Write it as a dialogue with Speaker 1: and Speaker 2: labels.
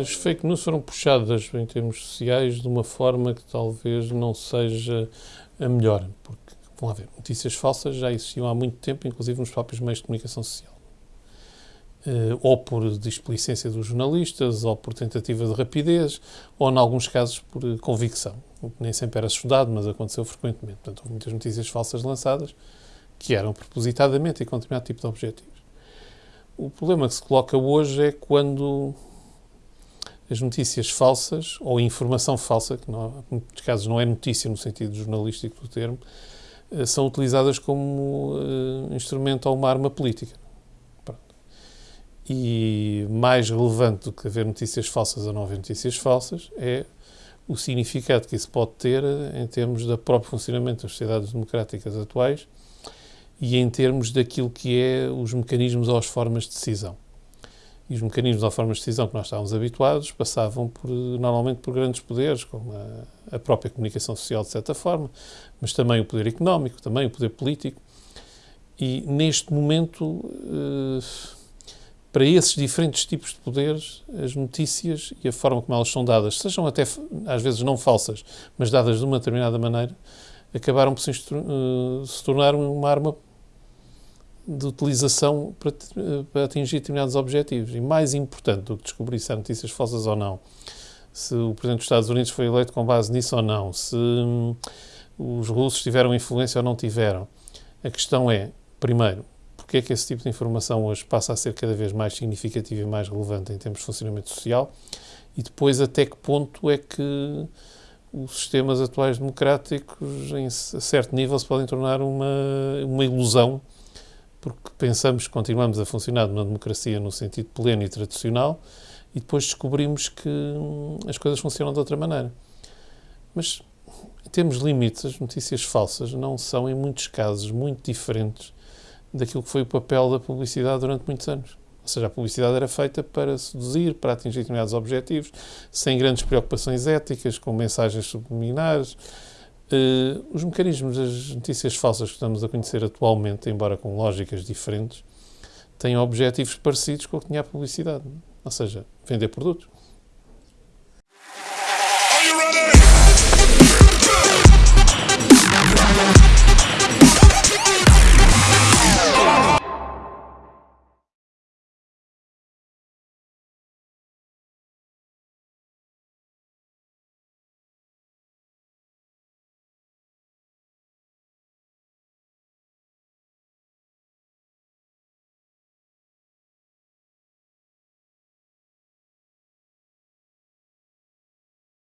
Speaker 1: As fake news foram puxadas em termos sociais de uma forma que talvez não seja a melhor, porque, vamos lá ver, notícias falsas já existiam há muito tempo, inclusive nos próprios meios de comunicação social. Uh, ou por displicência dos jornalistas, ou por tentativa de rapidez, ou, em alguns casos, por convicção. O que nem sempre era estudado, mas aconteceu frequentemente. Portanto, houve muitas notícias falsas lançadas que eram propositadamente e com determinado tipo de objetivos. O problema que se coloca hoje é quando as notícias falsas, ou informação falsa, que não, em muitos casos não é notícia no sentido jornalístico do termo, eh, são utilizadas como uh, instrumento ou uma arma política. Pronto. E mais relevante do que haver notícias falsas ou não haver notícias falsas é o significado que isso pode ter em termos do próprio funcionamento das sociedades democráticas atuais e em termos daquilo que é os mecanismos ou as formas de decisão. E os mecanismos ou formas de decisão que nós estávamos habituados passavam por, normalmente por grandes poderes, como a, a, própria comunicação social, de certa forma, mas também o poder económico, também o poder político. E neste momento, eh, para esses diferentes tipos de poderes, as notícias e a forma como elas são dadas, sejam até às vezes não falsas, mas dadas de uma determinada maneira, acabaram por se, uh, se tornar uma arma de utilização para, para, atingir determinados objetivos. E mais importante do que descobrir se há notícias falsas ou não, se o Presidente dos Estados Unidos foi eleito com base nisso ou não, se hum, os russos tiveram influência ou não tiveram. A questão é, primeiro, porque é que esse tipo de informação hoje passa a ser cada vez mais significativo e mais relevante em termos de funcionamento social e depois até que ponto é que os sistemas atuais democráticos, em certo nível, se podem tornar uma, uma ilusão porque pensamos que continuamos a funcionar numa democracia no sentido pleno e tradicional e depois descobrimos que hum, as coisas funcionam de outra maneira. Mas temos limites, as notícias falsas não são, em muitos casos, muito diferentes daquilo que foi o papel da publicidade durante muitos anos. Ou seja, a publicidade era feita para seduzir, para atingir determinados objetivos, sem grandes preocupações éticas, com mensagens subliminares, Uh, os mecanismos das notícias falsas que estamos a conhecer atualmente, embora com lógicas diferentes, têm objetivos parecidos com o que tinha a publicidade. Ou seja, vender produtos.